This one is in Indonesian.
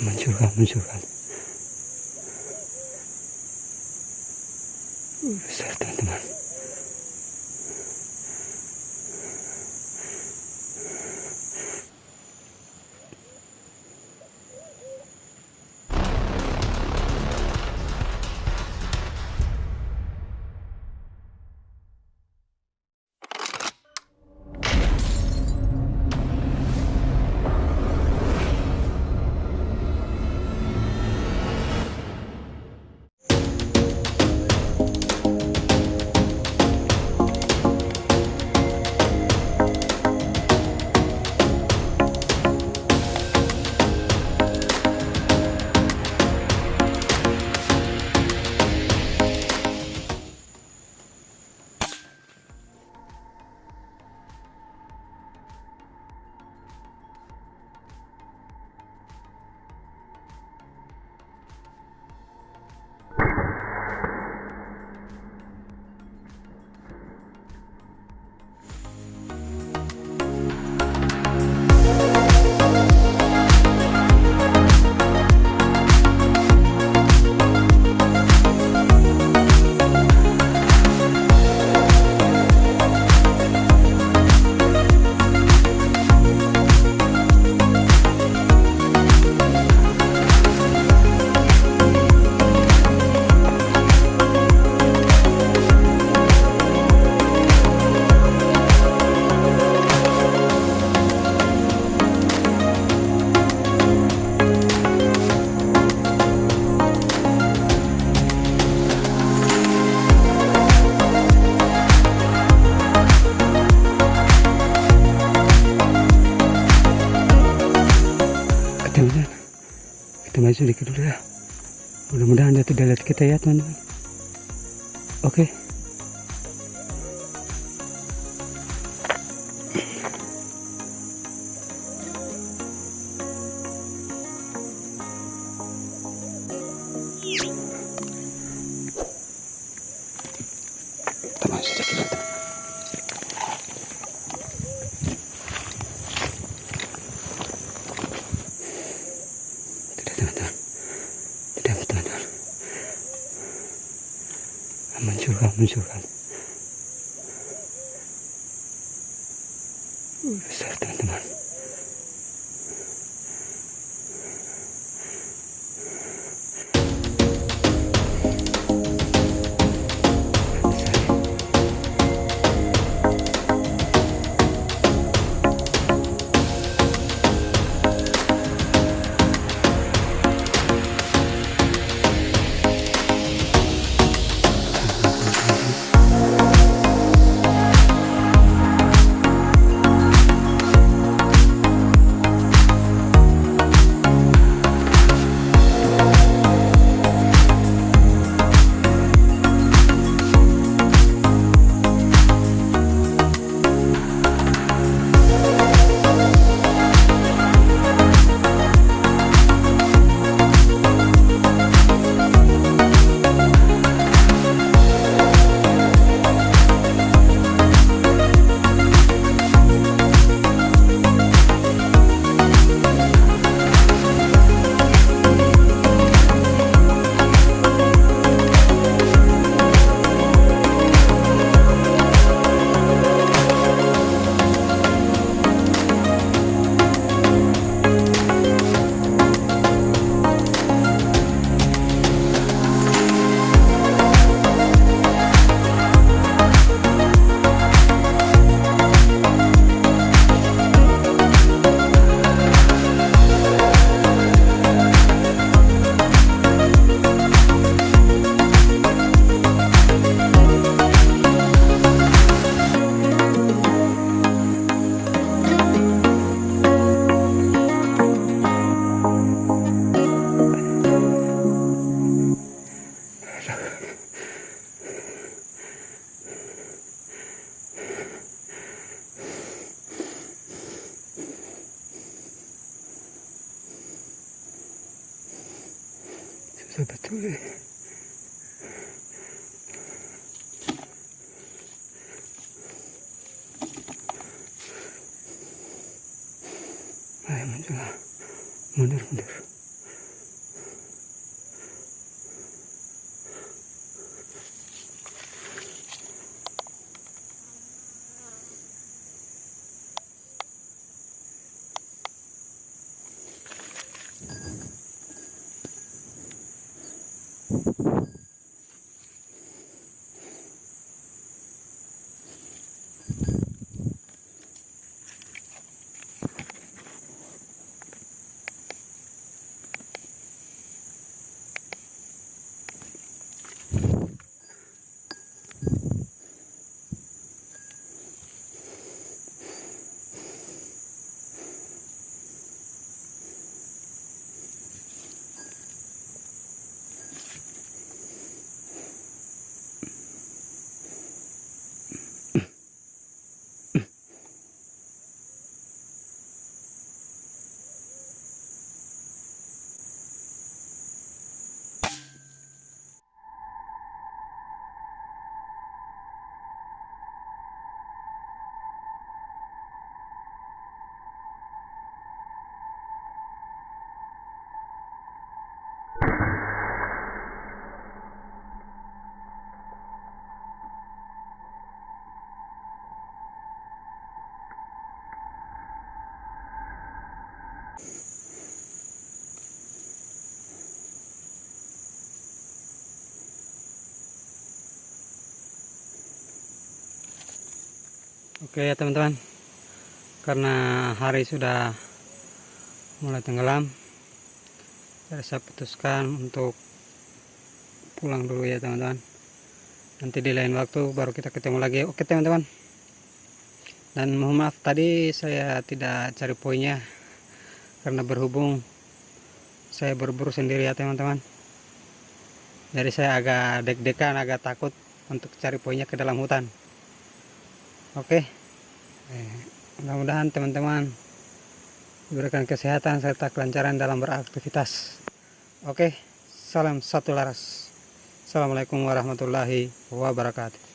面白が面白がうっさら飛んでます。Kita maju sedikit dulu ya. Mudah-mudahan dia tidak lihat kita ya teman-teman. Oke. Kita maju sedikit teman. Tidak teman-teman. Tidak teman-teman. Munculkan. Uh, Besar teman-teman. そうだったね。はい、戻る、戻る。Oke ya teman-teman. Karena hari sudah mulai tenggelam Jadi saya putuskan untuk pulang dulu ya teman-teman. Nanti di lain waktu baru kita ketemu lagi. Oke teman-teman. Dan mohon maaf tadi saya tidak cari poinnya Karena berhubung saya berburu sendiri ya teman-teman. Jadi saya agak deg-degan agak takut untuk cari poinnya ke dalam hutan. Oke, eh, mudah-mudahan teman-teman diberikan kesehatan serta kelancaran dalam beraktivitas. Oke, salam satu laras. Assalamualaikum warahmatullahi wabarakatuh.